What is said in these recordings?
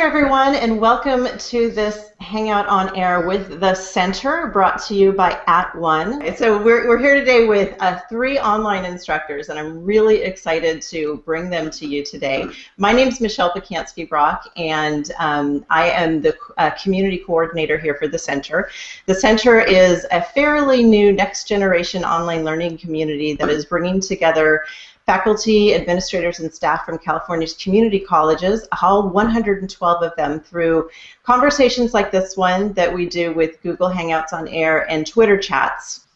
everyone, and welcome to this Hangout on Air with the Center, brought to you by At One. So we're, we're here today with uh, three online instructors, and I'm really excited to bring them to you today. My name is Michelle Pacansky-Brock, and um, I am the uh, community coordinator here for the Center. The Center is a fairly new next-generation online learning community that is bringing together faculty, administrators, and staff from California's community colleges, all 112 of them, through conversations like this one that we do with Google Hangouts on Air and Twitter chats.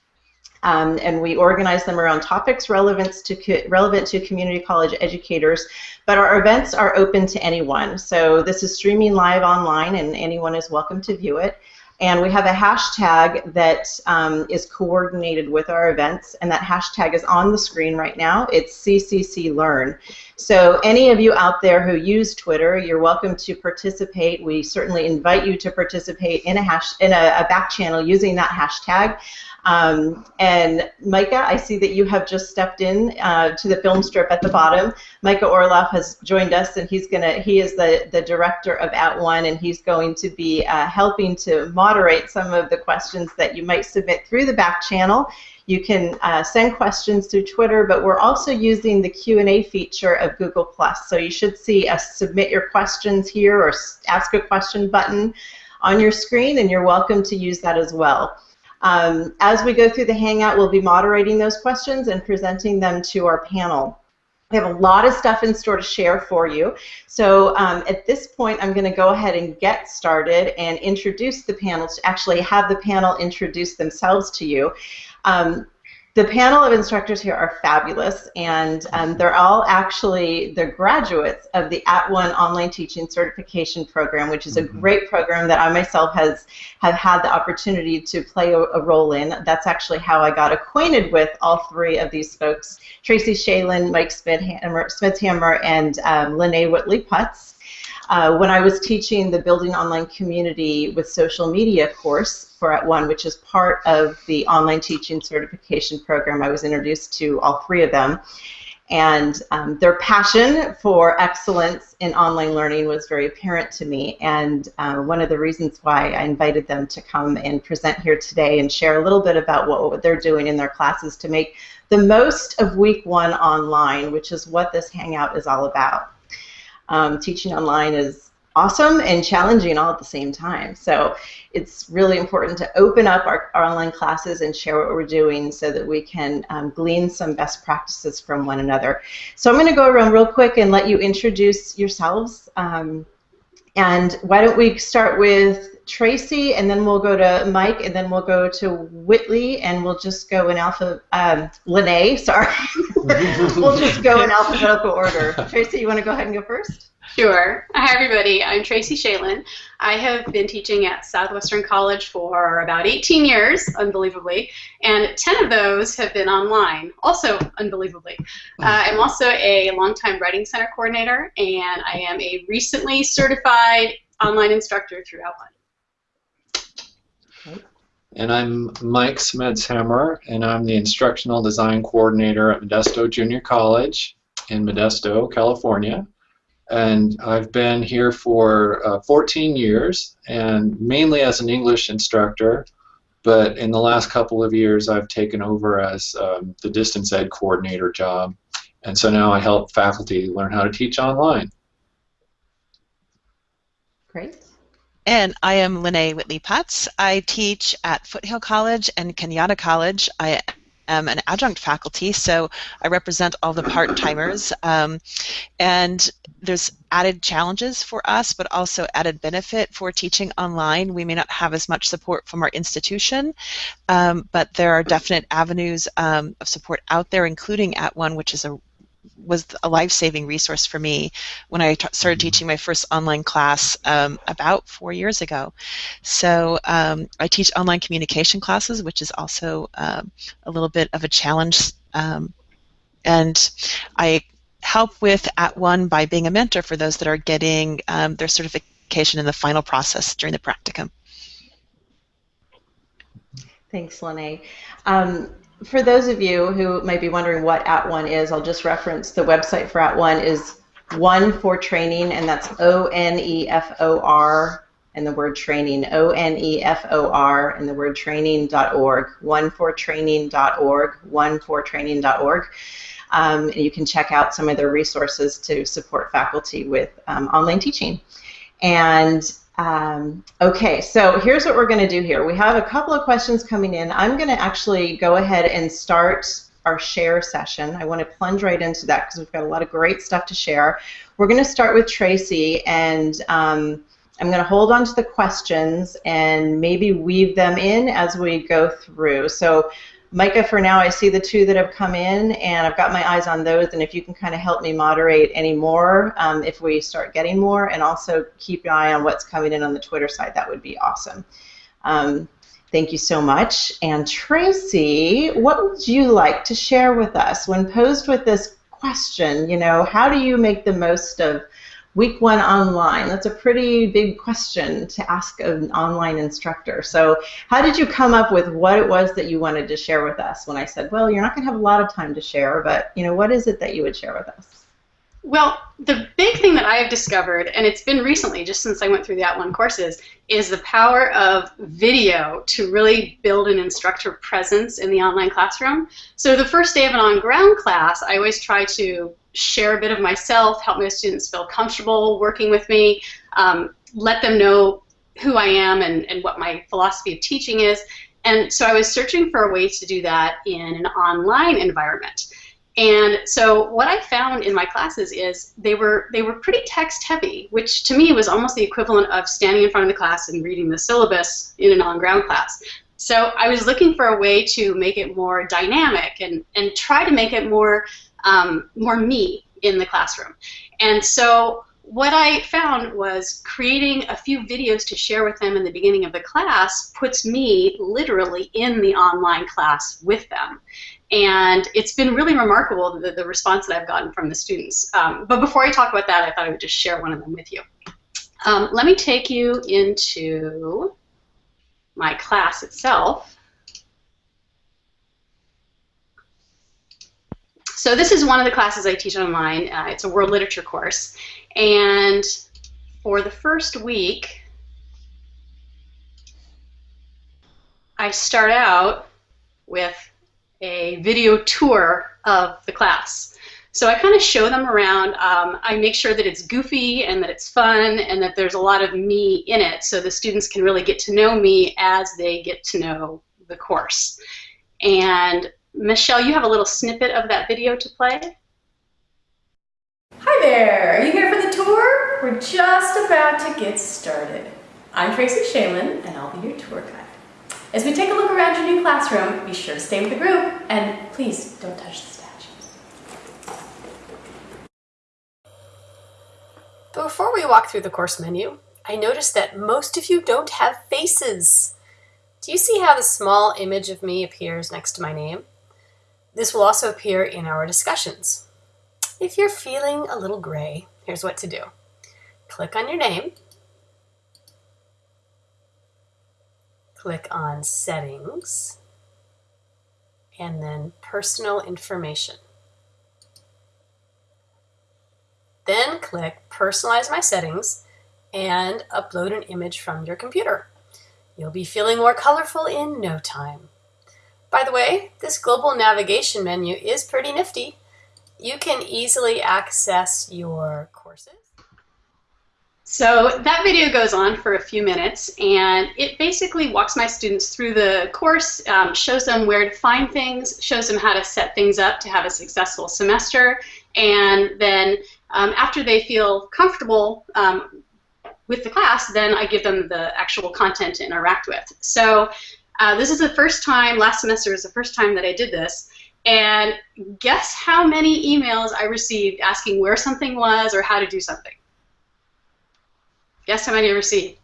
Um, and we organize them around topics relevant to, relevant to community college educators. But our events are open to anyone. So this is streaming live online, and anyone is welcome to view it. And we have a hashtag that um, is coordinated with our events, and that hashtag is on the screen right now. It's CCC Learn. So any of you out there who use Twitter, you're welcome to participate. We certainly invite you to participate in a hash in a, a back channel using that hashtag. Um, and Micah, I see that you have just stepped in uh, to the film strip at the bottom. Micah Orloff has joined us, and he's gonna he is the the director of At One, and he's going to be uh, helping to moderate some of the questions that you might submit through the back channel. You can uh, send questions through Twitter, but we're also using the Q&A feature of Google+. So you should see a submit your questions here or ask a question button on your screen, and you're welcome to use that as well. Um, as we go through the Hangout, we'll be moderating those questions and presenting them to our panel. We have a lot of stuff in store to share for you. So um, at this point, I'm going to go ahead and get started and introduce the panel, to actually have the panel introduce themselves to you. Um, the panel of instructors here are fabulous, and um, they're all actually the graduates of the At One Online Teaching Certification Program, which is a mm-hmm. great program that I myself has have had the opportunity to play a, a, role in. That's actually how I got acquainted with all three of these folks: Tracy Schaelen, Mike Smithhammer, Smedshammer and um, Lene Whitley Putz. Uh, when I was teaching the Building Online Community with Social Media course for At One, which is part of the online teaching certification program, I was introduced to all three of them. And um, their passion for excellence in online learning was very apparent to me. And uh, one of the reasons why I invited them to come and present here today and share a little bit about what, what they're doing in their classes to make the most of week one online, which is what this Hangout is all about um, teaching online is awesome and challenging all at the same time. So it's really important to open up our, our online classes and share what we're doing so that we can um, glean some best practices from one another. So I'm going to go around real quick and let you introduce yourselves. Um, and why don't we start with Tracy, and then we'll go to Mike, and then we'll go to Whitley, and we'll just go in alpha. Um, Lene, sorry. we'll just go in alphabetical order. Tracy, you want to go ahead and go first? Sure. Hi, everybody. I'm Tracy Schaelen. I have been teaching at Southwestern College for about 18 years, unbelievably, and 10 of those have been online, also unbelievably. Uh, I'm also a longtime Writing Center coordinator, and I am a recently certified online instructor through Outline. And I'm Mike Smedshammer, and I'm the Instructional Design Coordinator at Modesto Junior College in Modesto, California. And I've been here for uh, 14 years, and mainly as an English instructor, but in the last couple of years I've taken over as um, the distance ed coordinator job. And so now I help faculty learn how to teach online. Great. And I am Lene Whitley Putz. I teach at Foothill College and Cañada College. I am an adjunct faculty, so I represent all the part-timers. Um, and there's added challenges for us, but also added benefit for teaching online. We may not have as much support from our institution, um, but there are definite avenues um, of support out there, including at one, which is a was a life-saving resource for me when I started mm-hmm. teaching my first online class um, about four years ago. So um, I teach online communication classes, which is also um, a little bit of a challenge. Um, and I help with At One by being a mentor for those that are getting um, their certification in the final process during the practicum. Thanks, Lene. Um, for those of you who might be wondering what At One is, I'll just reference the website for At One is one for training, and that's O N E F O R and the word training, O N E F O R and the word training.org, onefortraining.org, onefortraining.org. Um, and you can check out some of their resources to support faculty with um, online teaching. And um, okay, so here's what we're going to do here. We have a couple of questions coming in. I'm going to actually go ahead and start our share session. I want to plunge right into that because we've got a lot of great stuff to share. We're going to start with Tracy, and um, I'm going to hold on to the questions and maybe weave them in as we go through. So Micah, for now, I see the two that have come in, and I've got my eyes on those. And if you can kind of help me moderate any more, um, if we start getting more, and also keep an eye on what's coming in on the Twitter side, that would be awesome. Um, thank you so much. And Tracy, what would you like to share with us when posed with this question? You know, how do you make the most of week one online? That's a pretty big question to ask an online instructor. So how did you come up with what it was that you wanted to share with us when I said, well, you're not going to have a lot of time to share, but you know, what is it that you would share with us? Well, the big thing that I have discovered, and it's been recently, just since I went through the At One courses, is the power of video to really build an instructor presence in the online classroom. So the first day of an on-ground class, I always try to share a bit of myself, help my students feel comfortable working with me, um, let them know who I am and, and what my philosophy of teaching is. And so I was searching for a way to do that in an online environment. And so what I found in my classes is they were they were pretty text heavy, which to me was almost the equivalent of standing in front of the class and reading the syllabus in an on-ground class. So I was looking for a way to make it more dynamic and, and try to make it more um, more me in the classroom. And so what I found was creating a few videos to share with them in the beginning of the class puts me literally in the online class with them. And it's been really remarkable the, the response that I've gotten from the students. Um, but before I talk about that, I thought I would just share one of them with you. Um, let me take you into my class itself. So this is one of the classes I teach online. Uh, it's a world literature course. And for the first week, I start out with a video tour of the class. So I kind of show them around. Um, I make sure that it's goofy and that it's fun and that there's a lot of me in it so the students can really get to know me as they get to know the course. And Michelle, you have a little snippet of that video to play. Hi there! Are you here for the tour? We're just about to get started. I'm Tracy Schaelen, and I'll be your tour guide. As we take a look around your new classroom, be sure to stay with the group, and please don't touch the statues. Before we walk through the course menu, I noticed that most of you don't have faces. Do you see how the small image of me appears next to my name? This will also appear in our discussions. If you're feeling a little gray, here's what to do. Click on your name, click on Settings, and then Personal Information. Then click Personalize My Settings and upload an image from your computer. You'll be feeling more colorful in no time. By the way, this global navigation menu is pretty nifty. You can easily access your courses. So that video goes on for a few minutes and it basically walks my students through the course, um, shows them where to find things, shows them how to set things up to have a successful semester, and then um, after they feel comfortable um, with the class, then I give them the actual content to interact with. So uh, this is the first time, last semester was the first time that I did this, and guess how many emails I received asking where something was or how to do something? Guess how many I received?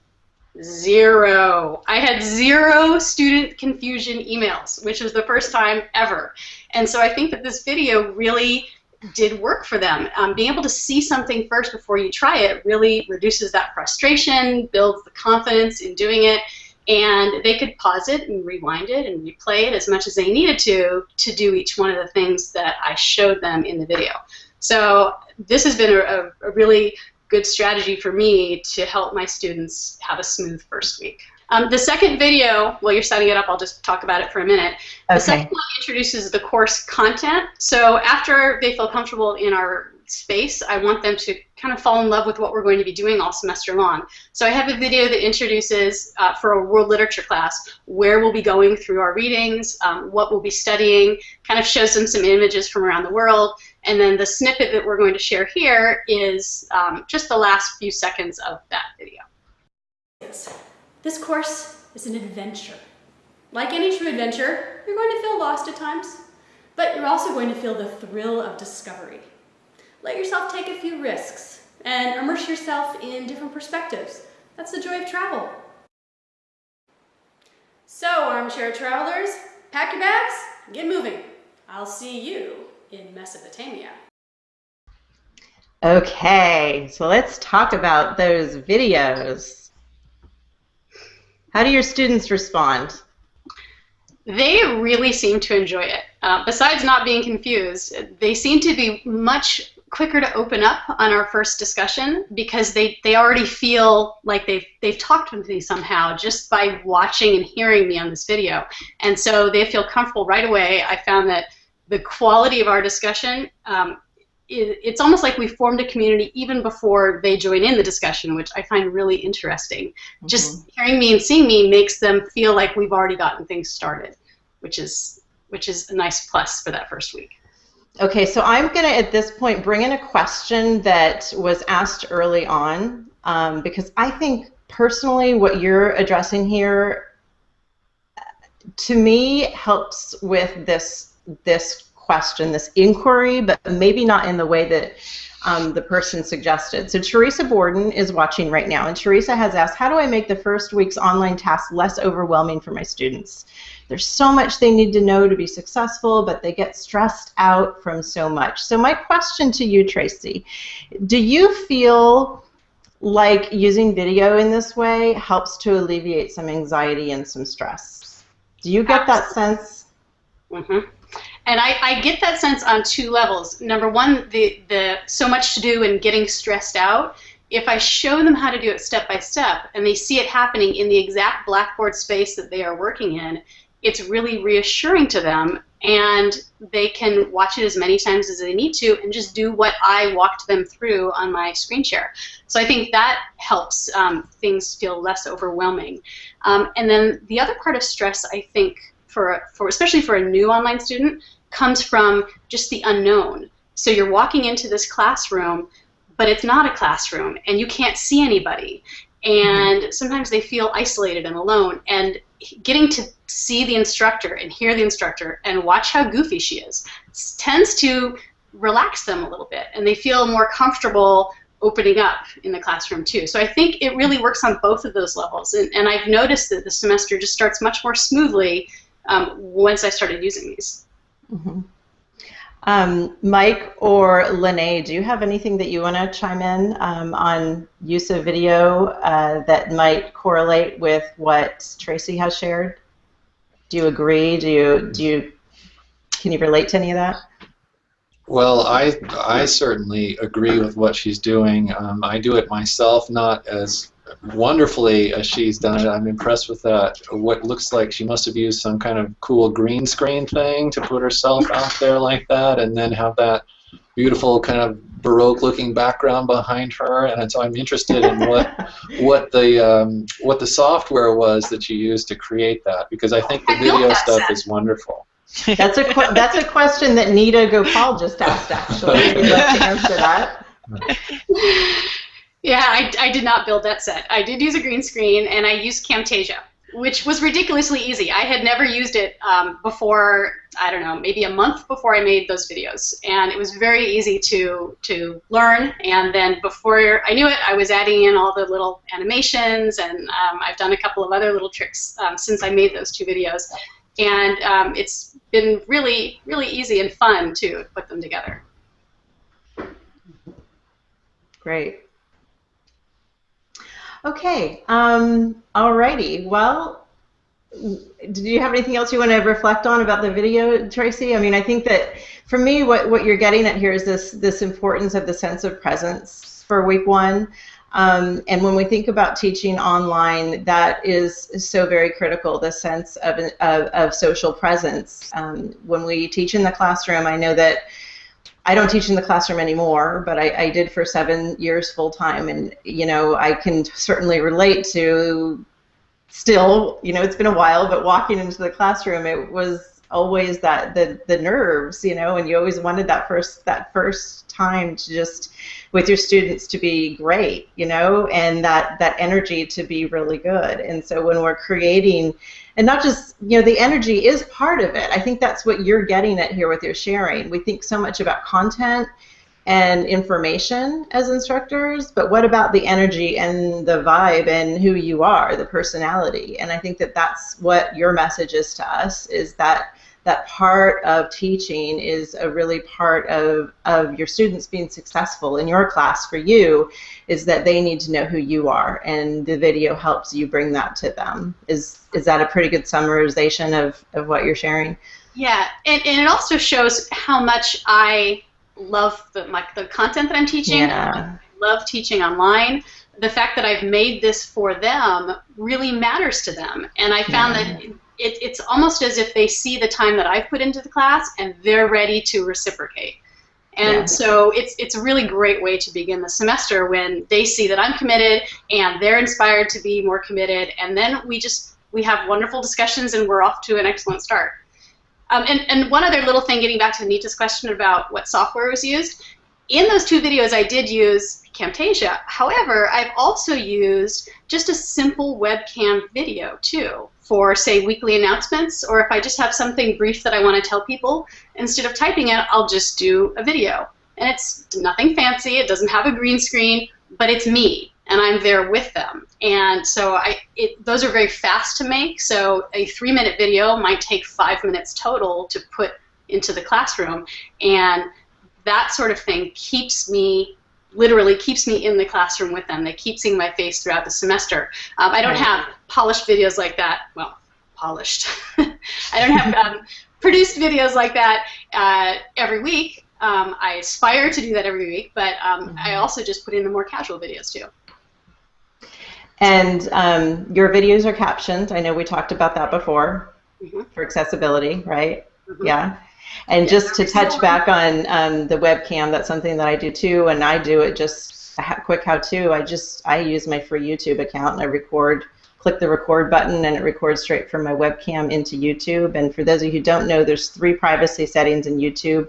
Zero. I had zero student confusion emails, which was the first time ever. And so I think that this video really did work for them. Um, being able to see something first before you try it really reduces that frustration, builds the confidence in doing it, and they could pause it and rewind it and replay it as much as they needed to to do each one of the things that I showed them in the video. So this has been a, a really good strategy for me to help my students have a smooth first week. Um, the second video, while you're setting it up, I'll just talk about it for a minute. Okay. The second one introduces the course content. So after they feel comfortable in our space, I want them to kind of fall in love with what we're going to be doing all semester long. So I have a video that introduces, uh, for a world literature class, where we'll be going through our readings, um, what we'll be studying, kind of shows them some images from around the world, and then the snippet that we're going to share here is um, just the last few seconds of that video. This course is an adventure. Like any true adventure, you're going to feel lost at times, but you're also going to feel the thrill of discovery. Let yourself take a few risks and immerse yourself in different perspectives. That's the joy of travel. So, armchair travelers, pack your bags, get moving. I'll see you in Mesopotamia. Okay, so let's talk about those videos. How do your students respond? They really seem to enjoy it. Uh, besides not being confused, they seem to be much quicker to open up on our first discussion because they, they already feel like they've, they've talked with me somehow just by watching and hearing me on this video. And so they feel comfortable right away. I found that the quality of our discussion, um, it, it's almost like we formed a community even before they join in the discussion, which I find really interesting. Mm -hmm. Just hearing me and seeing me makes them feel like we've already gotten things started, which is which is a nice plus for that first week. Okay, so I'm going to, at this point, bring in a question that was asked early on um, because I think personally what you're addressing here to me helps with this this question, this inquiry, but maybe not in the way that um, the person suggested. So Teresa Borden is watching right now, and Teresa has asked, how do I make the first week's online task less overwhelming for my students? There's so much they need to know to be successful, but they get stressed out from so much. So my question to you, Tracy, do you feel like using video in this way helps to alleviate some anxiety and some stress? Do you get that sense? Mm-hmm. And I, I, get that sense on two levels. Number one, the, the so much to do and getting stressed out. If I show them how to do it step by step and they see it happening in the exact Blackboard space that they are working in, it's really reassuring to them and they can watch it as many times as they need to and just do what I walked them through on my screen share. So I think that helps um, things feel less overwhelming. Um, and then the other part of stress, I think, for, for especially for a new online student, comes from just the unknown. So you're walking into this classroom, but it's not a classroom, and you can't see anybody. And sometimes they feel isolated and alone. And getting to see the instructor and hear the instructor and watch how goofy she is tends to relax them a little bit and they feel more comfortable opening up in the classroom too. So I think it really works on both of those levels and, and I've noticed that the semester just starts much more smoothly um, once I started using these. Mm -hmm. Um, Mike or Lene, do you have anything that you want to chime in um, on use of video uh, that might correlate with what Tracy has shared? Do you agree? Do you do you can you relate to any of that? Well, I I certainly agree with what she's doing. Um, I do it myself, not as wonderfully as she's done it. I'm impressed with that. What looks like she must have used some kind of cool green screen thing to put herself out there like that, and then have that beautiful kind of baroque looking background behind her. And so I'm interested in what what the um, what the software was that you used to create that because I think the video stuff is wonderful. That's a that's a question that Nita Gopal just asked. Actually, would you like to answer that? Yeah, I, I did not build that set. I did use a green screen, and I used Camtasia, which was ridiculously easy. I had never used it um, before, I don't know, maybe a month before I made those videos. And it was very easy to, to learn. And then before I knew it, I was adding in all the little animations, and um, I've done a couple of other little tricks um, since I made those two videos. And um, it's been really, really easy and fun to put them together. Great. Okay, um, alrighty. Well, do you have anything else you want to reflect on about the video, Tracy? I mean, I think that for me, what, what you're getting at here is this this importance of the sense of presence for week one. Um, and when we think about teaching online, that is so very critical, the sense of, of, of social presence. Um, when we teach in the classroom, I know that I don't teach in the classroom anymore, but I, I did for seven years full time. And, you know, I can certainly relate to still, you know, it's been a while, but walking into the classroom, it was always that the the nerves, you know, and you always wanted that first that first time to just with your students to be great, you know, and that that energy to be really good. And so when we're creating and not just you know the energy is part of it. I think that's what you're getting at here with your sharing. We think so much about content and information as instructors, but what about the energy and the vibe and who you are, the personality? And I think that that's what your message is to us is that that part of teaching is a really part of, of your students being successful in your class for you is that they need to know who you are and the video helps you bring that to them. Is is that a pretty good summarization of, of what you're sharing? Yeah, and, and it also shows how much I love the like the content that I'm teaching. Yeah. I love teaching online. The fact that I've made this for them really matters to them, and I found yeah. that it, it's almost as if they see the time that I've put into the class and they're ready to reciprocate. And yeah. so it's it's a really great way to begin the semester when they see that I'm committed and they're inspired to be more committed, and then we just we have wonderful discussions and we're off to an excellent start. Um, and, and one other little thing, getting back to Anita's question about what software was used, in those two videos I did use Camtasia. However, I've also used just a simple webcam video too for, say, weekly announcements, or if I just have something brief that I want to tell people, instead of typing it, I'll just do a video. And it's nothing fancy, it doesn't have a green screen, but it's me, and I'm there with them. And so I, it, those are very fast to make, so a three minute video might take five minutes total to put into the classroom, and that sort of thing keeps me literally keeps me in the classroom with them. They keep seeing my face throughout the semester. Um, I don't have polished videos like that. Well, polished. I don't have um, produced videos like that uh, every week. Um, I aspire to do that every week, but um, mm-hmm. I also just put in the more casual videos too. And um, your videos are captioned. I know we talked about that before mm-hmm. for accessibility, right? Mm-hmm. Yeah. And just to touch back on um, the webcam, that's something that I do too, and I do it just a quick how-to. I just I use my free YouTube account and I record, click the record button, and it records straight from my webcam into YouTube. And for those of you who don't know, there's three privacy settings in YouTube: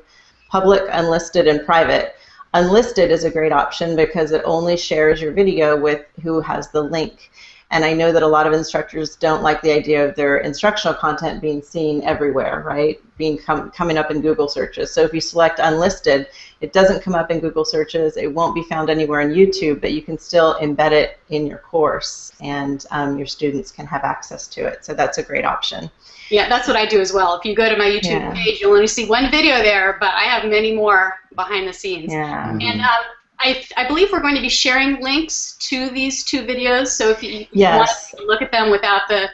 public, unlisted, and private. Unlisted is a great option because it only shares your video with who has the link. And I know that a lot of instructors don't like the idea of their instructional content being seen everywhere, right? Being com coming up in Google searches. So if you select unlisted, it doesn't come up in Google searches. It won't be found anywhere on YouTube, but you can still embed it in your course, and um, your students can have access to it. So that's a great option. Yeah, that's what I do as well. If you go to my YouTube yeah. page, you'll only see one video there, but I have many more behind the scenes. Yeah. And um, I, I believe we're going to be sharing links to these two videos. So if you, yes. want to look at them without the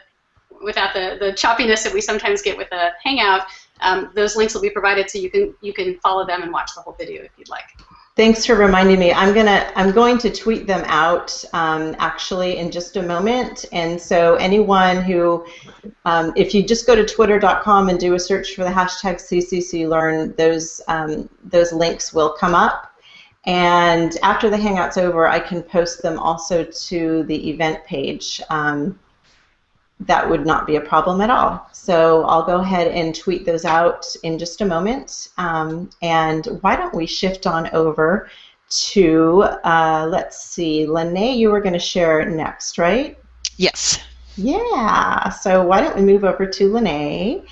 without the, the choppiness that we sometimes get with a Hangout, um, those links will be provided so you can you can follow them and watch the whole video if you'd like. Thanks for reminding me. I'm gonna I'm going to tweet them out um, actually in just a moment. And so anyone who, um, if you just go to twitter.com and do a search for the hashtag CCCLearn, those um, those links will come up. And after the Hangout's over, I can post them also to the event page. Um, that would not be a problem at all. So I'll go ahead and tweet those out in just a moment. Um, and why don't we shift on over to, uh, let's see, Lene, you were going to share next, right? Yes. Yeah. So why don't we move over to Lene?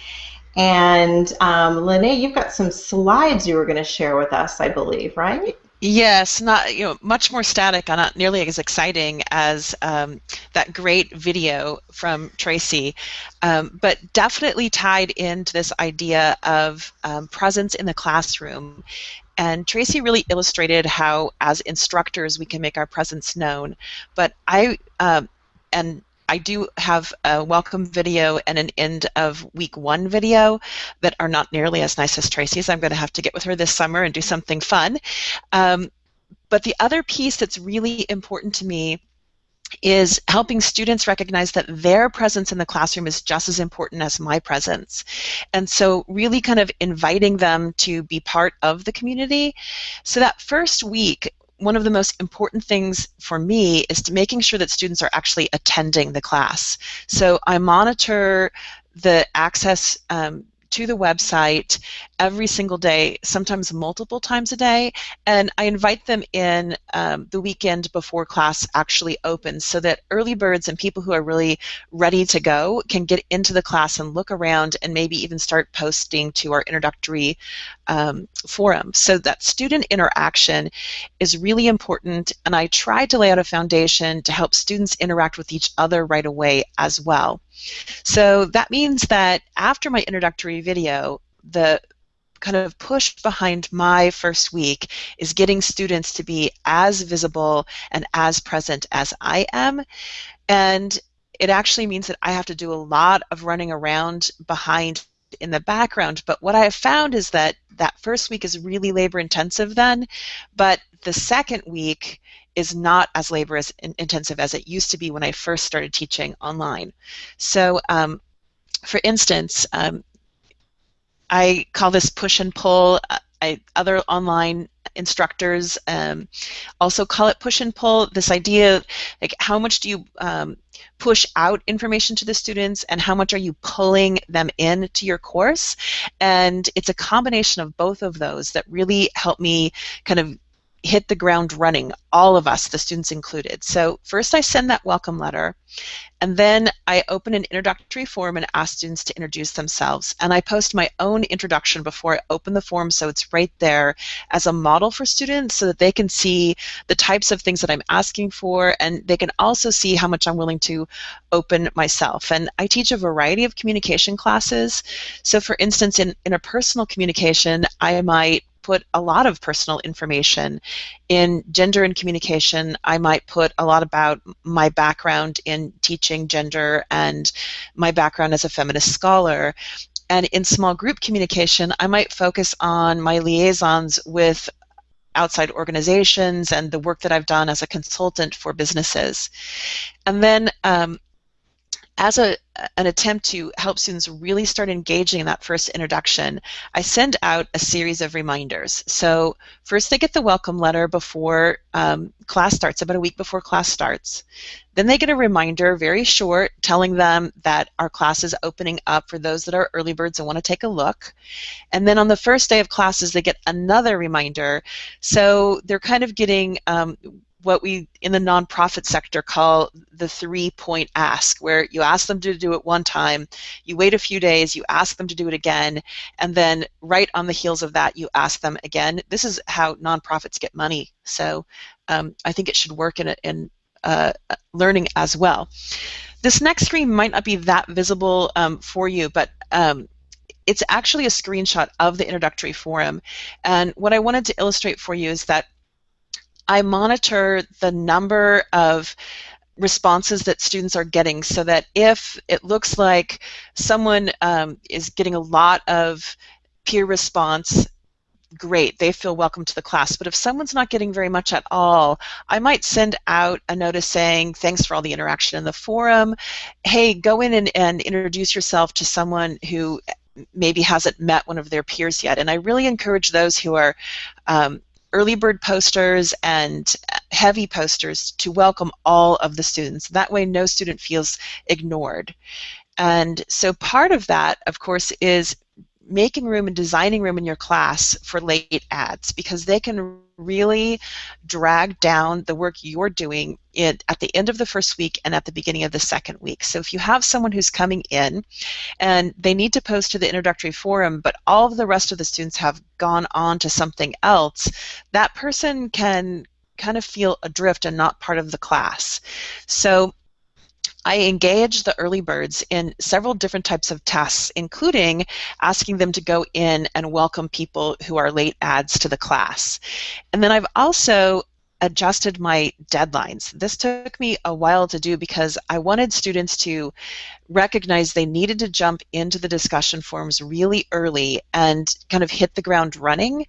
And um, Lene, you've got some slides you were going to share with us, I believe, right? Yes, not you know much more static, and not nearly as exciting as um, that great video from Tracy, um, but definitely tied into this idea of um, presence in the classroom. And Tracy really illustrated how, as instructors, we can make our presence known. But I um, and I do have a welcome video and an end of week one video that are not nearly as nice as Tracy's. I'm going to have to get with her this summer and do something fun. Um, but the other piece that's really important to me is helping students recognize that their presence in the classroom is just as important as my presence. And so really kind of inviting them to be part of the community. So that first week, one of the most important things for me is to making sure that students are actually attending the class. So I monitor the access um, to the website every single day, sometimes multiple times a day, and I invite them in um, the weekend before class actually opens so that early birds and people who are really ready to go can get into the class and look around and maybe even start posting to our introductory um, forum. So that student interaction is really important, and I try to lay out a foundation to help students interact with each other right away as well. So that means that after my introductory video, the kind of push behind my first week is getting students to be as visible and as present as I am. And it actually means that I have to do a lot of running around behind in the background. But what I have found is that that first week is really labor intensive then, but the second week is not as labor intensive as it used to be when I first started teaching online. So, um, for instance, um, I call this push and pull. Uh, I, other online instructors um, also call it push and pull. This idea, like how much do you um, push out information to the students and how much are you pulling them in to your course? And it's a combination of both of those that really help me kind of hit the ground running, all of us, the students included. So first I send that welcome letter, and then I open an introductory form and ask students to introduce themselves. And I post my own introduction before I open the form so it's right there as a model for students so that they can see the types of things that I'm asking for and they can also see how much I'm willing to open myself. And I teach a variety of communication classes. So for instance, in interpersonal communication, I might put a lot of personal information. In gender and communication, I might put a lot about my background in teaching gender and my background as a feminist scholar. And in small group communication, I might focus on my liaisons with outside organizations and the work that I've done as a consultant for businesses. And then um, as a, an attempt to help students really start engaging in that first introduction, I send out a series of reminders. So first they get the welcome letter before um, class starts, about a week before class starts. Then they get a reminder, very short, telling them that our class is opening up for those that are early birds and want to take a look. And then on the first day of classes, they get another reminder. So they're kind of getting um, what we in the nonprofit sector call the three point ask, where you ask them to do it one time, you wait a few days, you ask them to do it again, and then right on the heels of that, you ask them again. This is how nonprofits get money. So um, I think it should work in, in uh, learning as well. This next screen might not be that visible um, for you, but um, it's actually a screenshot of the introductory forum. And what I wanted to illustrate for you is that I monitor the number of responses that students are getting so that if it looks like someone um, is getting a lot of peer response great they feel welcome to the class. But if someone's not getting very much at all i might send out a notice saying thanks for all the interaction in the forum. Hey go in and, and introduce yourself to someone who maybe hasn't met one of their peers yet. And i really encourage those who are um, early bird posters and heavy posters to welcome all of the students. That way no student feels ignored. And so part of that, of course, is making room and designing room in your class for late ads because they can really drag down the work you're doing in, at the end of the first week and at the beginning of the second week. So if you have someone who's coming in and they need to post to the introductory forum, but all of the rest of the students have gone on to something else, that person can kind of feel adrift and not part of the class. So I engage the early birds in several different types of tests, including asking them to go in and welcome people who are late ads to the class. And then I've also adjusted my deadlines. This took me a while to do because I wanted students to recognize they needed to jump into the discussion forums really early and kind of hit the ground running.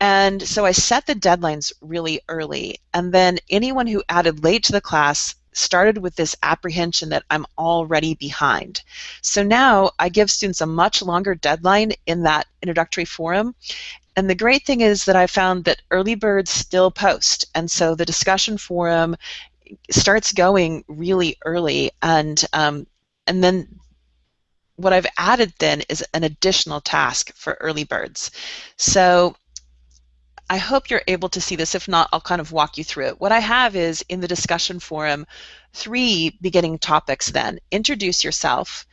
And so I set the deadlines really early. And then anyone who added late to the class started with this apprehension that I'm already behind. So now I give students a much longer deadline in that introductory forum. And the great thing is that I found that early birds still post. And so the discussion forum starts going really early. And, um, and then what I've added then is an additional task for early birds. So I hope you're able to see this. If not, I'll kind of walk you through it. What I have is in the discussion forum, three beginning topics then. Introduce yourself,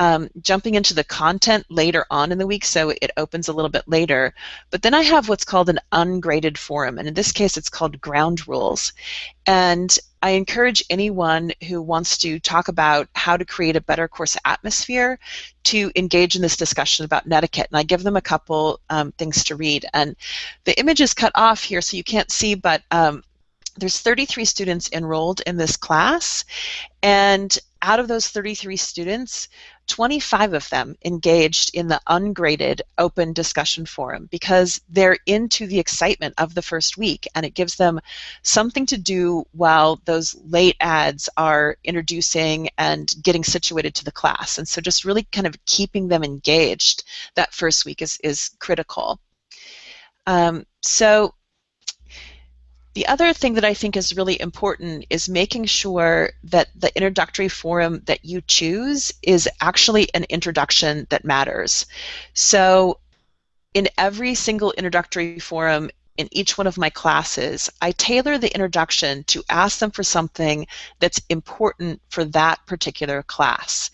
um, jumping into the content later on in the week, so it opens a little bit later. But then I have what's called an ungraded forum, and in this case it's called ground rules. And I encourage anyone who wants to talk about how to create a better course atmosphere to engage in this discussion about netiquette. And I give them a couple um, things to read. And the image is cut off here so you can't see, but um, there's 33 students enrolled in this class. And out of those 33 students, 25 of them engaged in the ungraded open discussion forum because they're into the excitement of the first week and it gives them something to do while those late ads are introducing and getting situated to the class. And so just really kind of keeping them engaged that first week is, is critical. Um, so the other thing that I think is really important is making sure that the introductory forum that you choose is actually an introduction that matters. So in every single introductory forum in each one of my classes, I tailor the introduction to ask them for something that's important for that particular class.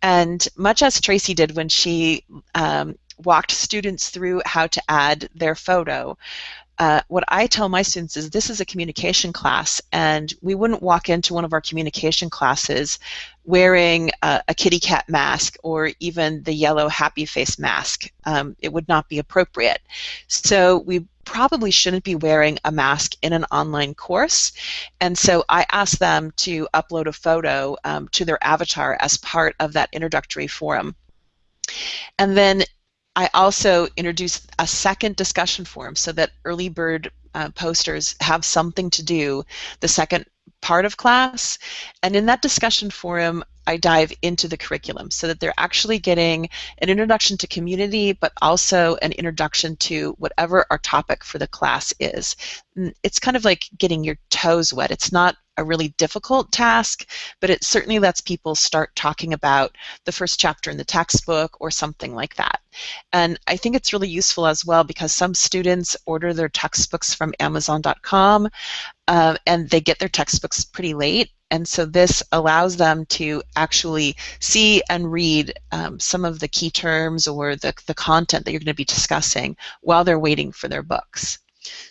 And much as Tracy did when she um, walked students through how to add their photo, uh, what I tell my students is this is a communication class, and we wouldn't walk into one of our communication classes wearing a, a kitty cat mask or even the yellow happy face mask. Um, it would not be appropriate. So we probably shouldn't be wearing a mask in an online course. And so I ask them to upload a photo um, to their avatar as part of that introductory forum. And then I also introduced a second discussion forum so that early bird uh, posters have something to do the second part of class. And in that discussion forum, I dive into the curriculum so that they're actually getting an introduction to community, but also an introduction to whatever our topic for the class is. It's kind of like getting your toes wet. It's not a really difficult task, but it certainly lets people start talking about the first chapter in the textbook or something like that. And I think it's really useful as well because some students order their textbooks from Amazon.com uh, and they get their textbooks pretty late and so this allows them to actually see and read um, some of the key terms or the, the content that you're going to be discussing while they're waiting for their books.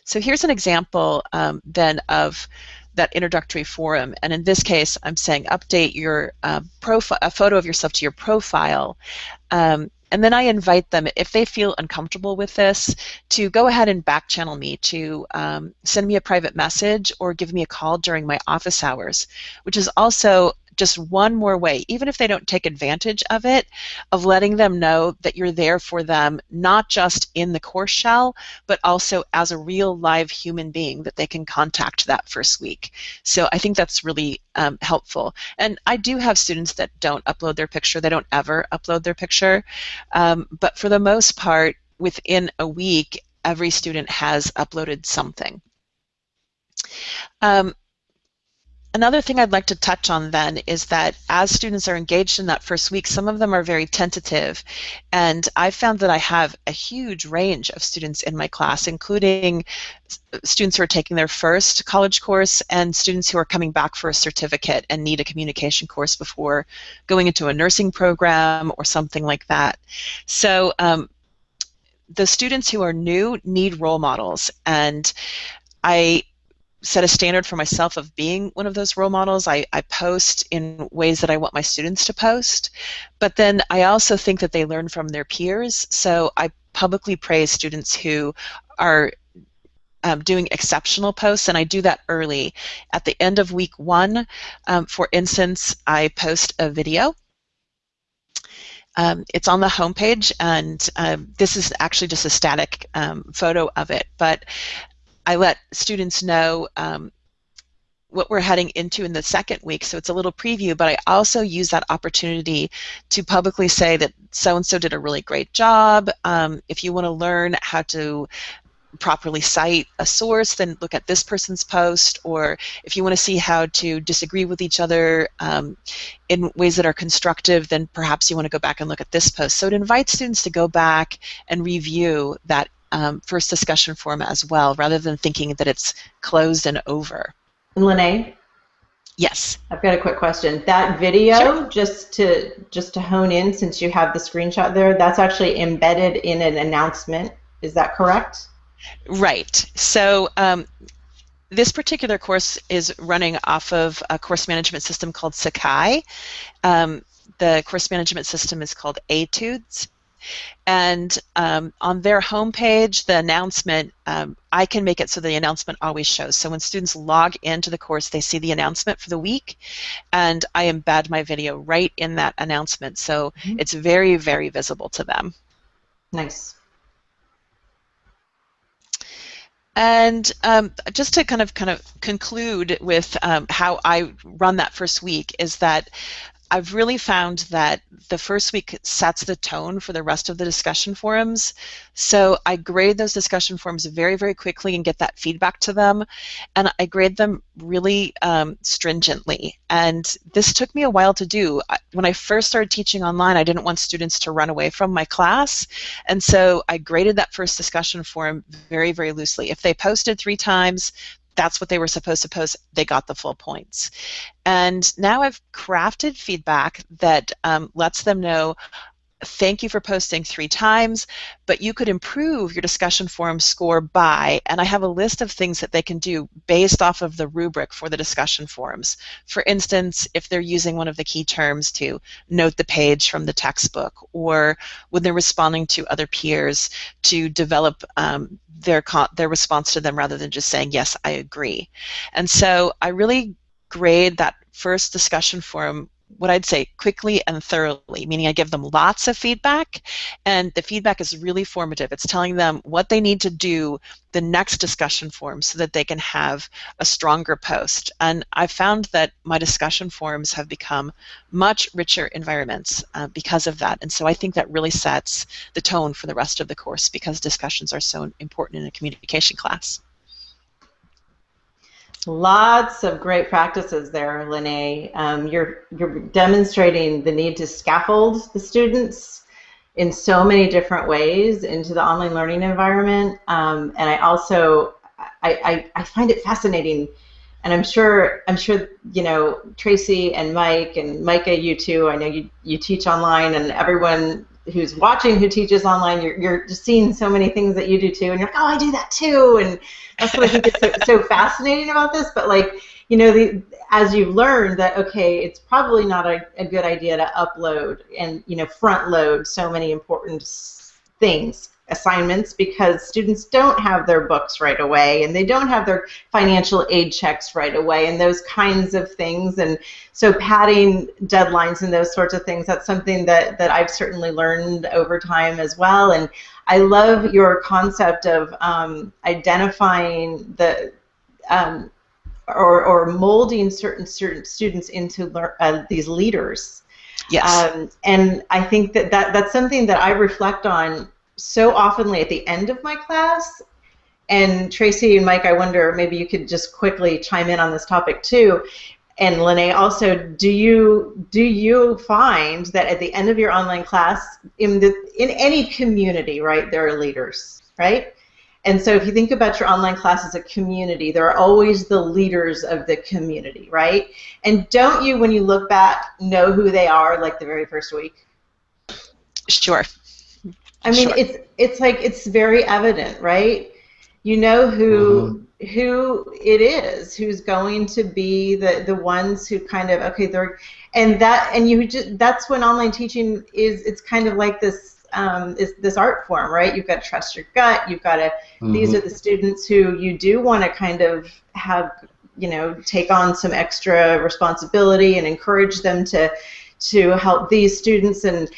So here's an example um, then of that introductory forum. And in this case, I'm saying update your uh, profile, a photo of yourself to your profile. Um, and then I invite them, if they feel uncomfortable with this, to go ahead and back channel me, to um, send me a private message or give me a call during my office hours, which is also just one more way, even if they don't take advantage of it, of letting them know that you're there for them, not just in the course shell, but also as a real live human being that they can contact that first week. So I think that's really um, helpful. And I do have students that don't upload their picture, they don't ever upload their picture, um, but for the most part, within a week, every student has uploaded something. Um, Another thing I'd like to touch on then is that as students are engaged in that first week, some of them are very tentative. And I've found that I have a huge range of students in my class, including students who are taking their first college course and students who are coming back for a certificate and need a communication course before going into a nursing program or something like that. So um, the students who are new need role models and I set a standard for myself of being one of those role models. I, I post in ways that I want my students to post, but then I also think that they learn from their peers. So I publicly praise students who are um, doing exceptional posts, and I do that early. At the end of week one, um, for instance, I post a video. Um, it's on the homepage, and um, this is actually just a static um, photo of it, but I let students know um, what we're heading into in the second week. So it's a little preview, but I also use that opportunity to publicly say that so and so did a really great job. Um, if you want to learn how to properly cite a source, then look at this person's post. Or if you want to see how to disagree with each other um, in ways that are constructive, then perhaps you want to go back and look at this post. So it invites students to go back and review that um, first discussion forum as well, rather than thinking that it's closed and over. Lene? Yes. I've got a quick question. That video, sure. just to just to hone in, since you have the screenshot there, that's actually embedded in an announcement. Is that correct? Right. So um, this particular course is running off of a course management system called Sakai. Um, the course management system is called Etudes. And um, on their homepage, the announcement, um, I can make it so the announcement always shows. So when students log into the course, they see the announcement for the week, and I embed my video right in that announcement. So mm-hmm. it's very, very visible to them. Nice. And um, just to kind of kind of conclude with um, how I run that first week is that I've really found that the first week sets the tone for the rest of the discussion forums. So I grade those discussion forums very, very quickly and get that feedback to them. And I grade them really um, stringently. And this took me a while to do. When I first started teaching online, I didn't want students to run away from my class. And so I graded that first discussion forum very, very loosely. If they posted three times, that's what they were supposed to post, they got the full points. And now I've crafted feedback that um, lets them know thank you for posting three times, but you could improve your discussion forum score by, and I have a list of things that they can do based off of the rubric for the discussion forums. For instance, if they're using one of the key terms to note the page from the textbook, or when they're responding to other peers to develop um, their, their response to them rather than just saying, yes, I agree. And so I really grade that first discussion forum what I'd say quickly and thoroughly, meaning I give them lots of feedback, and the feedback is really formative. It's telling them what they need to do the next discussion forum so that they can have a stronger post. And I found that my discussion forums have become much richer environments uh, because of that. And so I think that really sets the tone for the rest of the course because discussions are so important in a communication class. Lots of great practices there, Lene. Um, you're you're demonstrating the need to scaffold the students in so many different ways into the online learning environment, um, and I also I, I, I find it fascinating, and I'm sure I'm sure you know Tracy and Mike and Micah, you too. I know you you teach online, and everyone who's watching who teaches online, you're, you're just seeing so many things that you do too, and you're like, oh, I do that too, and that's what I think is so, so fascinating about this. But like, you know, the, as you've learned that okay, it's probably not a, a good idea to upload and you know front load so many important things assignments because students don't have their books right away and they don't have their financial aid checks right away and those kinds of things. And so padding deadlines and those sorts of things that's something that that I've certainly learned over time as well. And I love your concept of um, identifying the um, or, or molding certain certain students into uh, these leaders. Yes. Um, and I think that, that that's something that I reflect on so oftenly at the end of my class. And Tracy and Mike, I wonder maybe you could just quickly chime in on this topic too. And Lene, also, do you do you find that at the end of your online class, in the in any community, right, there are leaders, right? And so if you think about your online class as a community, there are always the leaders of the community, right? And don't you, when you look back, know who they are like the very first week? Sure. I mean, sure. it's it's like it's very evident, right? You know who mm-hmm. who it is who's going to be the the ones who kind of okay they're and that and you just that's when online teaching is it's kind of like this um, is this art form, right? You've got to trust your gut. You've got to. Mm-hmm. These are the students who you do want to kind of have, you know, take on some extra responsibility and encourage them to to help these students and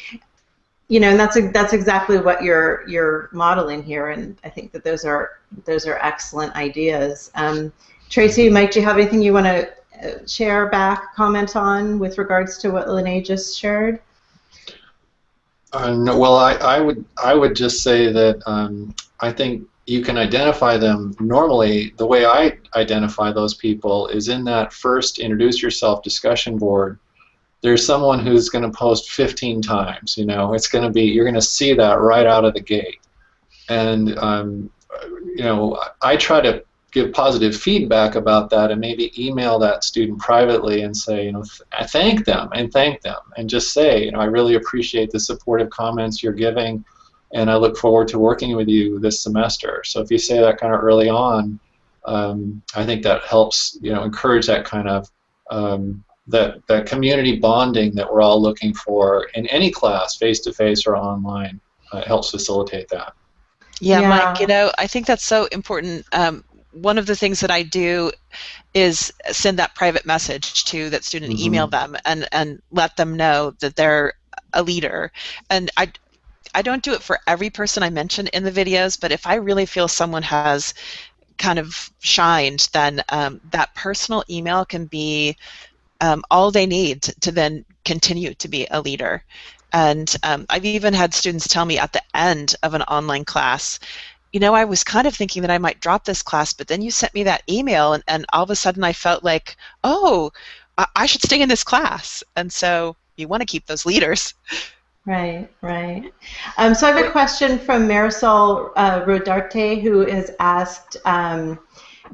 you know and that's that's exactly what you're you're modeling here and I think that those are those are excellent ideas. Um, Tracy, Mike, do you have anything you want to uh, share back, comment on with regards to what Lene just shared? Uh, well, I, I would I would just say that um, I think you can identify them normally. The way I identify those people is in that first introduce yourself discussion board. There's someone who's going to post 15 times. You know, it's going to be you're going to see that right out of the gate, and um, you know I try to give positive feedback about that and maybe email that student privately and say, you know, th thank them and thank them and just say, you know, I really appreciate the supportive comments you're giving and I look forward to working with you this semester. So if you say that kind of early on, um, I think that helps, you know, encourage that kind of um, that, that community bonding that we're all looking for in any class, face-to-face -face or online. Uh, helps facilitate that. Yeah, yeah, Mike, you know, I think that's so important. Um, one of the things that I do is send that private message to that student, mm-hmm. email them, and and let them know that they're a leader. And I I don't do it for every person I mention in the videos, but if I really feel someone has kind of shined, then um, that personal email can be um, all they need to, then continue to be a leader. And um, I've even had students tell me at the end of an online class, you know, I was kind of thinking that I might drop this class, but then you sent me that email, and, and all of a sudden I felt like, oh, I, I should stay in this class. And so you want to keep those leaders. Right, right. Um, so I have a question from Marisol uh, Rodarte, who has asked, um,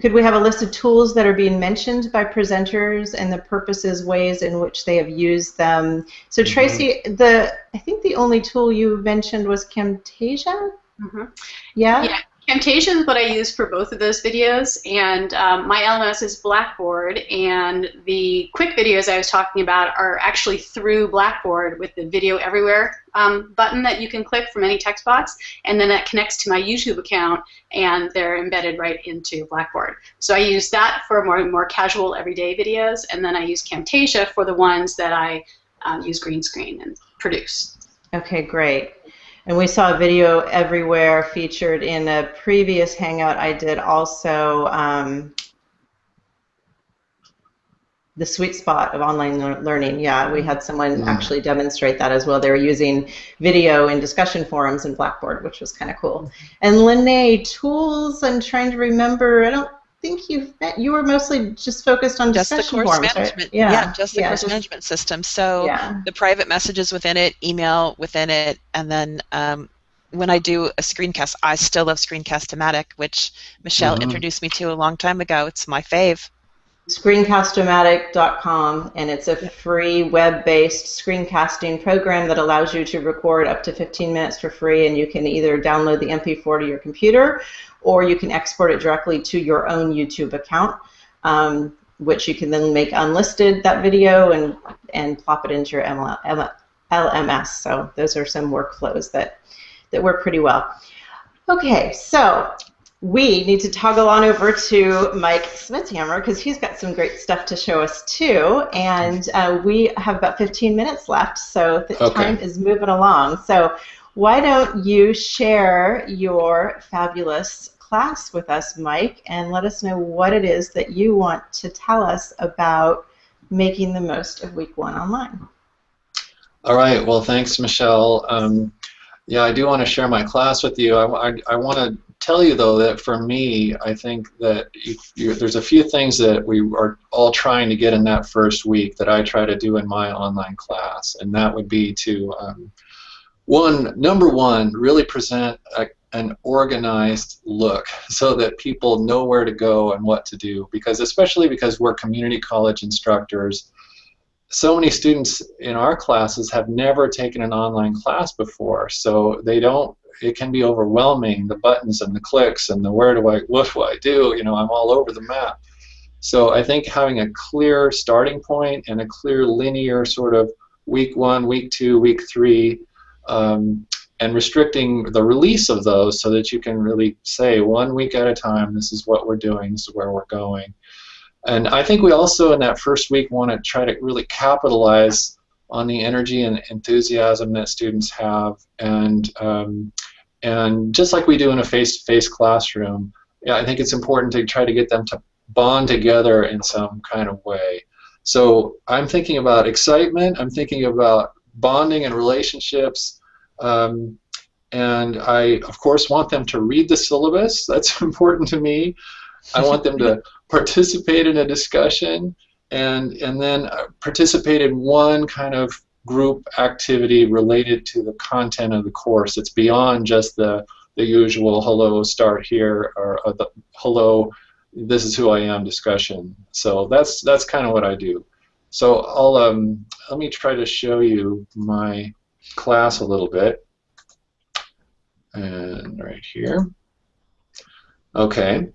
could we have a list of tools that are being mentioned by presenters and the purposes, ways in which they have used them? So mm-hmm. Tracy, the I think the only tool you mentioned was Camtasia. Mm-hmm. Yeah. Yeah. Camtasia is what I use for both of those videos, and um, my LMS is Blackboard, and the quick videos I was talking about are actually through Blackboard with the Video Everywhere um, button that you can click from any text box, and then that connects to my YouTube account, and they're embedded right into Blackboard. So I use that for more more casual everyday videos, and then I use Camtasia for the ones that I um, use green screen and produce. Okay, great. And we saw a video everywhere featured in a previous Hangout I did also. Um, the sweet spot of online learning. Yeah, we had someone mm. actually demonstrate that as well. They were using video in discussion forums in Blackboard, which was kind of cool. And Lene, tools, I'm trying to remember, I don't think you you were mostly just focused on just the course forms, management. Right? Yeah. yeah. just the yeah, course just, management system. So yeah. the private messages within it, email within it, and then um, when I do a screencast, I still love Screencast-O-Matic, which Michelle mm-hmm. introduced me to a long time ago. It's my fave. Screencast-O-Matic.com, and it's a free web-based screencasting program that allows you to record up to 15 minutes for free, and you can either download the MP4 to your computer or you can export it directly to your own YouTube account, um, which you can then make unlisted that video and and plop it into your LMS. So those are some workflows that that work pretty well. Okay, so we need to toggle on over to Mike Smedshammer because he's got some great stuff to show us too. And uh, we have about 15 minutes left, so the okay. time is moving along. So why don't you share your fabulous class with us, Mike, and let us know what it is that you want to tell us about making the most of week one online. All right. Well, thanks, Michelle. Um, yeah, I do want to share my class with you. I, I, I want to tell you, though, that for me, I think that you, you, there's a few things that we are all trying to get in that first week that I try to do in my online class, and that would be to um, one, number one, really present a, an organized look so that people know where to go and what to do because especially because we're community college instructors so many students in our classes have never taken an online class before so they don't it can be overwhelming the buttons and the clicks and the where do I what do I do you know I'm all over the map so I think having a clear starting point and a clear linear sort of week one week two week three um, and restricting the release of those so that you can really say one week at a time, this is what we're doing, this is where we're going. And I think we also in that first week want to try to really capitalize on the energy and enthusiasm that students have and um, and just like we do in a face-to-face classroom, yeah, I think it's important to try to get them to bond together in some kind of way. So I'm thinking about excitement, I'm thinking about bonding and relationships, um, and I, of course, want them to read the syllabus. That's important to me. I want them to participate in a discussion and, and then uh, participate in one kind of group activity related to the content of the course. It's beyond just the, the usual hello, start here, or, or the hello, this is who I am discussion. So that's, that's kind of what I do. So I'll, um, let me try to show you my class a little bit and right here. Okay.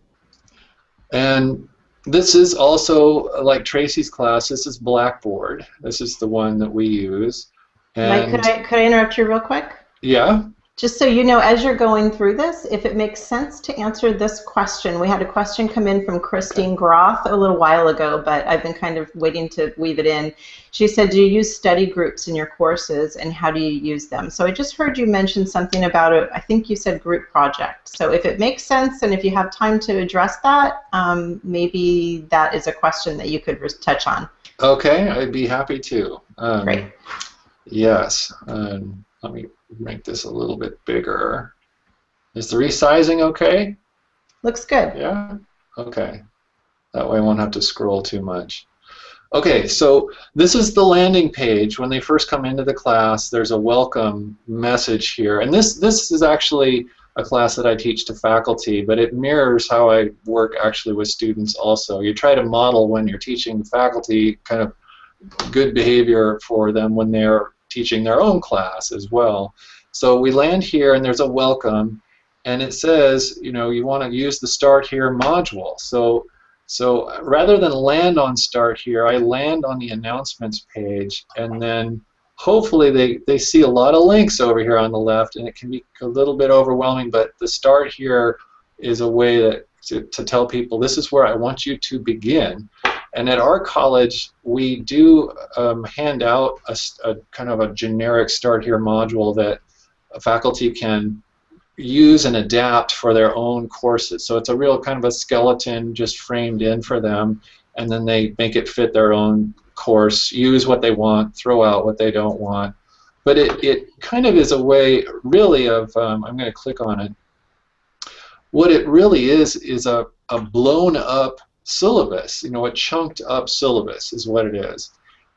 And this is also like Tracy's class. This is Blackboard. This is the one that we use. And Mike, could I could I interrupt you real quick? Yeah. Just so you know, as you're going through this, if it makes sense to answer this question, we had a question come in from Christine Groth a little while ago, but I've been kind of waiting to weave it in. She said, do you use study groups in your courses, and how do you use them? So I just heard you mention something about it. I think you said group project. So if it makes sense, and if you have time to address that, um, maybe that is a question that you could touch on. Okay, I'd be happy to. Um, Great. Yes. Um, let me make this a little bit bigger. Is the resizing okay? Looks good. Yeah? Okay. That way I won't have to scroll too much. Okay, so this is the landing page. When they first come into the class, there's a welcome message here. And this, this is actually a class that I teach to faculty, but it mirrors how I work actually with students also. You try to model when you're teaching the faculty kind of good behavior for them when they're teaching their own class as well. So we land here and there's a welcome and it says, you know, you want to use the start here module. So so rather than land on start here, I land on the announcements page and then hopefully they, they see a lot of links over here on the left and it can be a little bit overwhelming, but the start here is a way that to, to tell people this is where I want you to begin. And at our college, we do um, hand out a, a, kind of a generic Start Here module that faculty can use and adapt for their own courses. So it's a real kind of a skeleton just framed in for them, and then they make it fit their own course, use what they want, throw out what they don't want. But it, it kind of is a way, really, of, um, I'm going to click on it. What it really is, is a, a blown up syllabus, you know, a chunked up syllabus is what it is.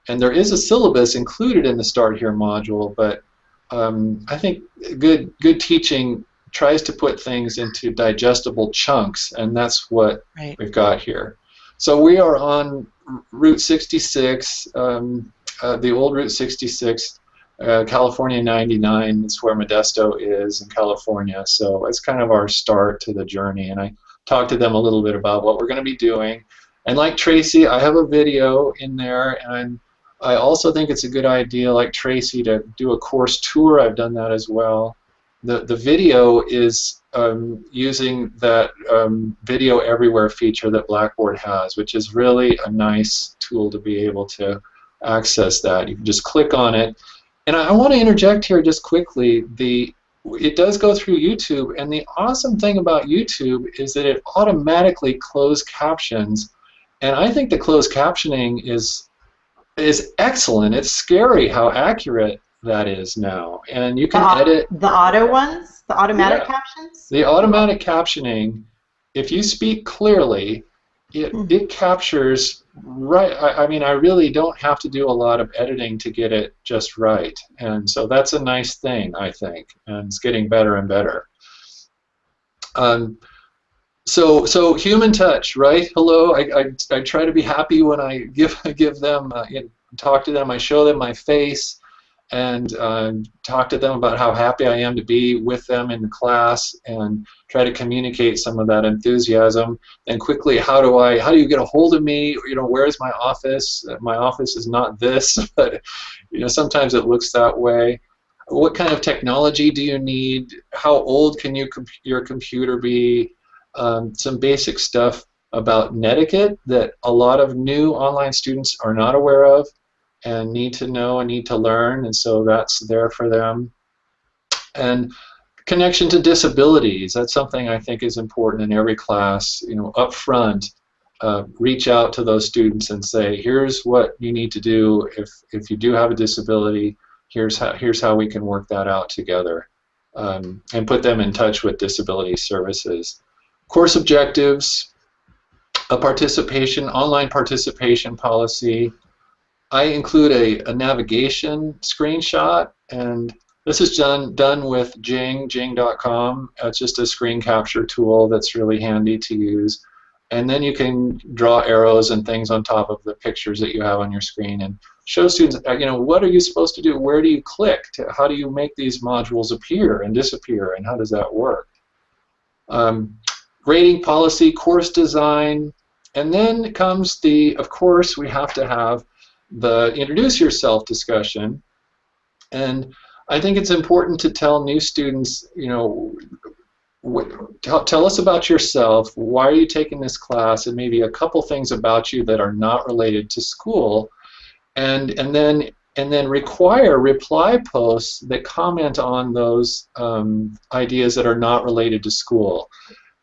And there is a syllabus included in the Start Here module, but um, I think good good teaching tries to put things into digestible chunks, and that's what right. we've got here. So we are on Route 66, um, uh, the old Route 66, uh, California 99 is where Modesto is in California. So it's kind of our start to the journey, and I talk to them a little bit about what we're going to be doing. And like Tracy, I have a video in there, and I also think it's a good idea, like Tracy, to do a course tour. I've done that as well. The, the video is um, using that um, video everywhere feature that Blackboard has, which is really a nice tool to be able to access that. You can just click on it. And I, I want to interject here just quickly. The it does go through YouTube, and the awesome thing about YouTube is that it automatically closed captions, and I think the closed captioning is is excellent. It's scary how accurate that is now, and you can the, edit the auto ones, the automatic yeah, captions. The automatic captioning, if you speak clearly, it mm. it captures right I, I, mean i really don't have to do a lot of editing to get it just right. And so that's a nice thing i think and it's getting better and better. Um, so so human touch right? Hello? I, I, I try to be happy when i give give them uh, talk to them i show them my face and uh, talk to them about how happy I am to be with them in the class and try to communicate some of that enthusiasm. And quickly, how do I, how do you get a hold of me? You know, where's my office? My office is not this, but you know, sometimes it looks that way. what kind of technology do you need? How old can you comp your computer be? Um, some basic stuff about netiquette that a lot of new online students are not aware of and need to know and need to learn, and so that's there for them. And connection to disabilities, that's something I think is important in every class, you know, up front. Uh, reach out to those students and say, here's what you need to do if, if you do have a disability, here's how, here's how we can work that out together. Um, and put them in touch with disability services. Course objectives, a participation, online participation policy. I include a, a navigation screenshot and this is done, done with Jing, jing.com. It's just a screen capture tool that's really handy to use. And then you can draw arrows and things on top of the pictures that you have on your screen and show students, uh, you know, what are you supposed to do? Where do you click? To, how do you make these modules appear and disappear? And how does that work? Um, grading policy, course design, and then comes the, of course, we have to have the introduce yourself discussion. And I think it's important to tell new students, you know, tell, us about yourself, why are you taking this class, and maybe a couple things about you that are not related to school, and, and then and then require reply posts that comment on those um, ideas that are not related to school.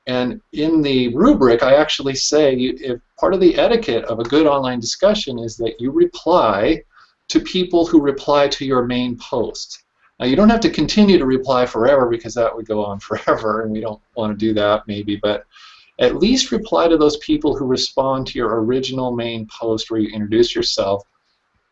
And in the rubric, I actually say if part of the etiquette of a good online discussion is that you reply to people who reply to your main post. Now you don't have to continue to reply forever because that would go on forever and we don't want to do that maybe, but at least reply to those people who respond to your original main post where you introduce yourself.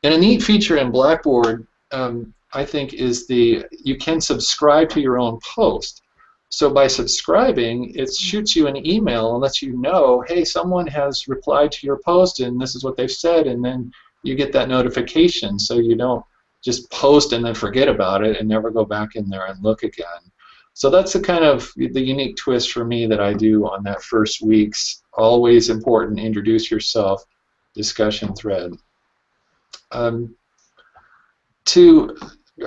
And a neat feature in Blackboard, um, I think, is the you can subscribe to your own post. So by subscribing, it shoots you an email and lets you know, hey, someone has replied to your post and this is what they've said, and then you get that notification so you don't just post and then forget about it and never go back in there and look again. So that's the kind of the unique twist for me that I do on that first week's always important introduce yourself discussion thread. Um, to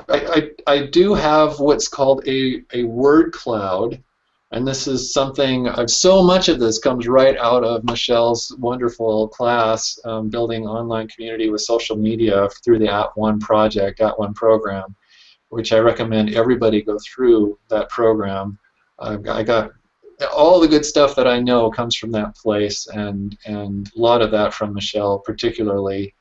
I, I, I do have what's called a, a word cloud and this is something, uh, so much of this comes right out of Michelle's wonderful class, um, Building Online Community with Social Media through the At One project, At One program, which I recommend everybody go through that program. Uh, I got all the good stuff that I know comes from that place, and, and a lot of that from Michelle particularly.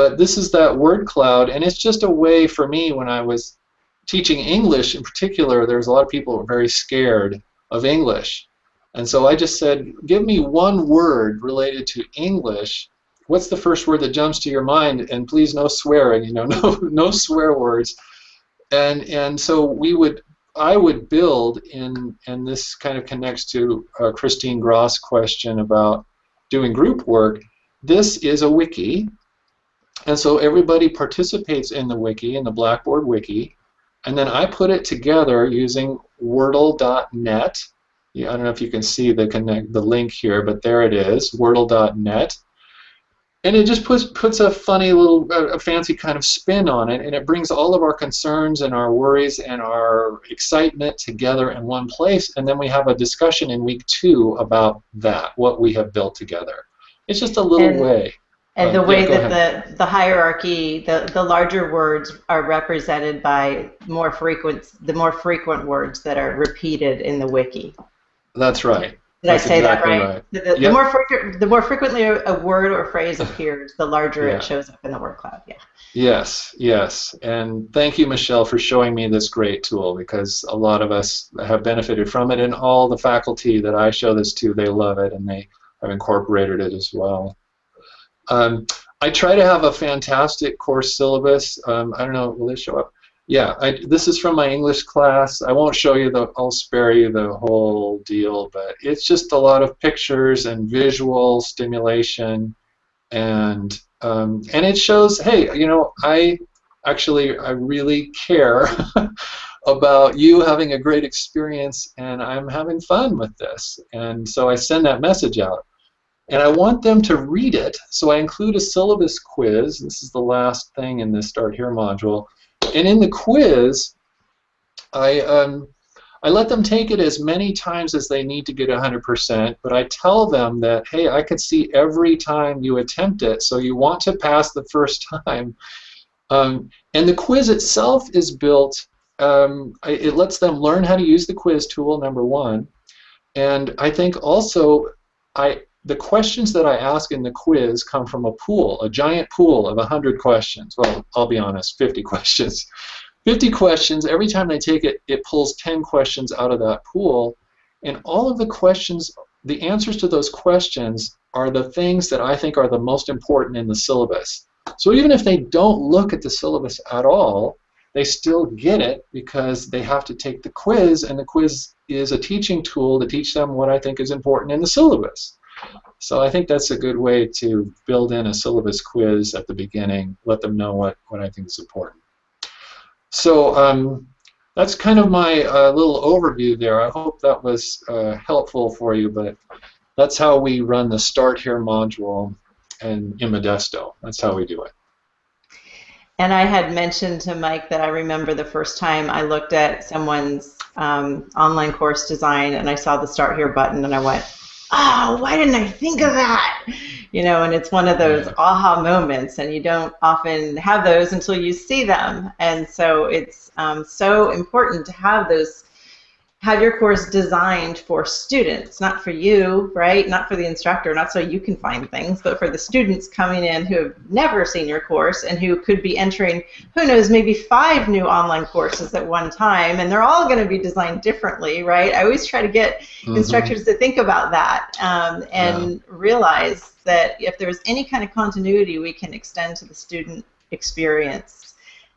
But this is that word cloud, and it's just a way for me when I was teaching English in particular, there's a lot of people who are very scared of English. And so I just said, give me one word related to English. What's the first word that jumps to your mind? And please no swearing, you know, no, no swear words. And, and so we would, I would build in, and this kind of connects to uh, Christine Gross' question about doing group work. This is a wiki. And so everybody participates in the wiki, in the Blackboard wiki. And then I put it together using Wordle.net. Yeah, I don't know if you can see the connect the link here, but there it is, Wordle.net. And it just puts puts a funny little, a fancy kind of spin on it, and it brings all of our concerns and our worries and our excitement together in one place, and then we have a discussion in week two about that, what we have built together. It's just a little and, way. And uh, the way yeah, that the, the hierarchy, the, the larger words are represented by more frequent, the more frequent words that are repeated in the wiki. That's right. Did That's I say exactly that right? right. The, the, yep. the more frequent, the more frequently a word or phrase appears, the larger Yeah. it shows up in the word cloud. Yeah. Yes, yes. And thank you, Michelle, for showing me this great tool because a lot of us have benefited from it, and all the faculty that I show this to, they love it and they have incorporated it as well. Um, I try to have a fantastic course syllabus. Um, I don't know, will this show up? Yeah, I, this is from my English class. I won't show you the, I'll spare you the whole deal, but it's just a lot of pictures and visual stimulation, and um, and it shows, hey, you know, I actually I really care about you having a great experience, and I'm having fun with this, and so I send that message out. And I want them to read it, so I include a syllabus quiz. This is the last thing in this Start Here module. and in the quiz, I um, I let them take it as many times as they need to get 100%, but I tell them that, hey, I could see every time you attempt it, so you want to pass the first time. Um, and the quiz itself is built, um, it lets them learn how to use the quiz tool, number one. And I think also, I the questions that I ask in the quiz come from a pool, a giant pool of 100 questions. Well, I'll be honest, 50 questions. 50 questions, every time they take it, it pulls 10 questions out of that pool. And all of the questions, the answers to those questions are the things that I think are the most important in the syllabus. So even if they don't look at the syllabus at all, they still get it because they have to take the quiz, and the quiz is a teaching tool to teach them what I think is important in the syllabus. So I think that's a good way to build in a syllabus quiz at the beginning, let them know what, what I think is important. So um, that's kind of my uh, little overview there. I hope that was uh, helpful for you, but that's how we run the Start Here module in, Modesto. That's how we do it. And I had mentioned to Mike that I remember the first time I looked at someone's um, online course design and I saw the Start Here button and I went, oh, why didn't I think of that? You know, and it's one of those aha moments, and you don't often have those until you see them. And so it's um, so important to have those have your course designed for students, not for you, right? Not for the instructor, not so you can find things, but for the students coming in who have never seen your course and who could be entering, who knows, maybe five new online courses at one time, and they're all going to be designed differently, right? I always try to get mm-hmm. instructors to think about that um, and yeah. realize that if there's any kind of continuity we can extend to the student experience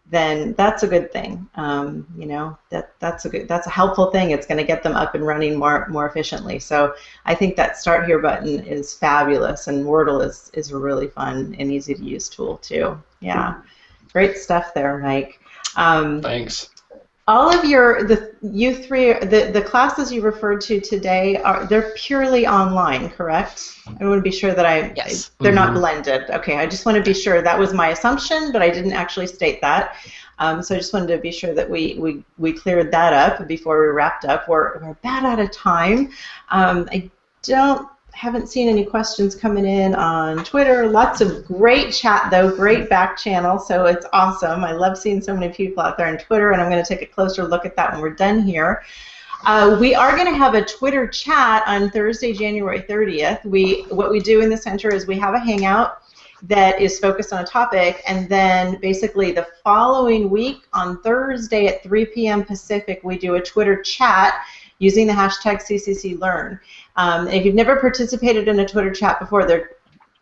then that's a good thing. Um, you know, that that's a good, that's a helpful thing. It's going to get them up and running more more efficiently. So I think that Start Here button is fabulous, and Wordle is is a really fun and easy to use tool too. Yeah, great stuff there, Mike. Um, Thanks all of your the you three the the classes you referred to today are they're purely online correct? I want to be sure that i yes. they're mm-hmm. not blended. Okay i just want to be sure that was my assumption but i didn't actually state that. Um, so i just wanted to be sure that we we, we cleared that up before we wrapped up. We're, we're about out of time. Um, i don't haven't seen any questions coming in on Twitter. Lots of great chat, though. Great back channel, so it's awesome. I love seeing so many people out there on Twitter, and I'm going to take a closer look at that when we're done here. Uh, we are going to have a Twitter chat on Thursday, January 30th. We what we do in the center is we have a hangout that is focused on a topic, and then basically the following week on Thursday at 3 p.m. Pacific, we do a Twitter chat using the hashtag CCCLearn. Um, if you've never participated in a Twitter chat before, they're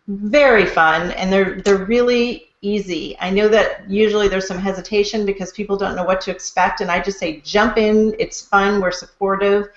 very fun and they're they're really easy. I know that usually there's some hesitation because people don't know what to expect, and I just say jump in. It's fun. We're supportive.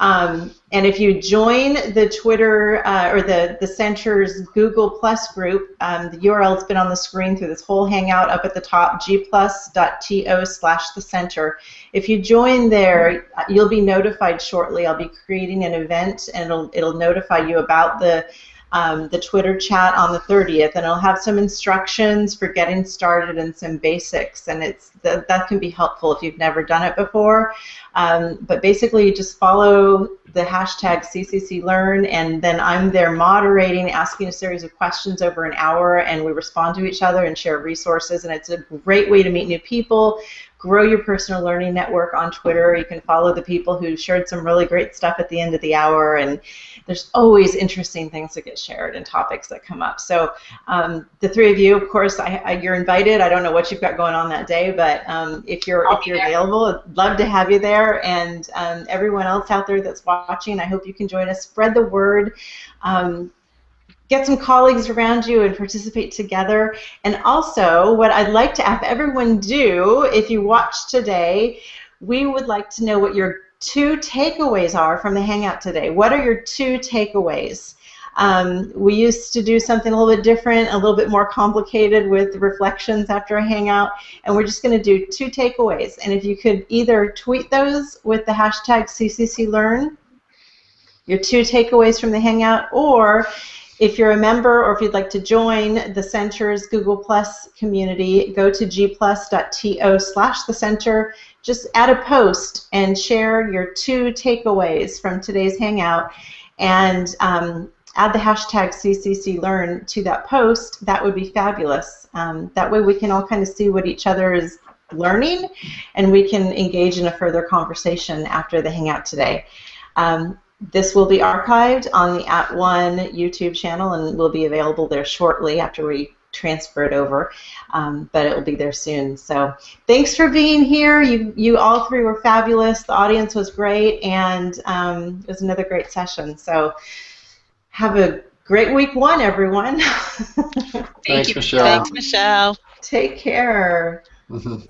Um, and if you join the Twitter uh, or the, the Center's Google Plus group, um, the URL's been on the screen through this whole hangout up at the top, gplus.to slash the center. If you join there, you'll be notified shortly. I'll be creating an event and it'll, it'll notify you about the um, the Twitter chat on the 30th, and it'll have some instructions for getting started and some basics, and it's that, that can be helpful if you've never done it before. Um, but basically, just follow the hashtag CCCLearn, and then I'm there moderating, asking a series of questions over an hour, and we respond to each other and share resources, and it's a great way to meet new people, grow your personal learning network on Twitter. You can follow the people who shared some really great stuff at the end of the hour, and there's always interesting things that get shared and topics that come up. So um, the three of you, of course, I, I, you're invited. I don't know what you've got going on that day, but um, if you're I'll if you're available, I'd love to have you there. And um, everyone else out there that's watching, I hope you can join us. Spread the word. Um, get some colleagues around you and participate together. And also, what I'd like to have everyone do, if you watch today, we would like to know what your two takeaways are from the Hangout today. What are your two takeaways? Um, we used to do something a little bit different, a little bit more complicated with reflections after a Hangout, and we're just going to do two takeaways. And if you could either tweet those with the hashtag CCCLearn, your two takeaways from the Hangout, or If you're a member or if you'd like to join the center's Google Plus community, go to gplus.to slash the center. Just add a post and share your two takeaways from today's Hangout and um, add the hashtag CCCLearn to that post. That would be fabulous. Um, that way we can all kind of see what each other is learning and we can engage in a further conversation after the Hangout today. Um, this will be archived on the At One YouTube channel and will be available there shortly after we transfer it over, um, but it will be there soon. So thanks for being here. You, you all three were fabulous. The audience was great, and um, it was another great session. So have a great week one, everyone. Thank Thanks, you. Michelle. Thanks, Michelle. Take care. Mhm.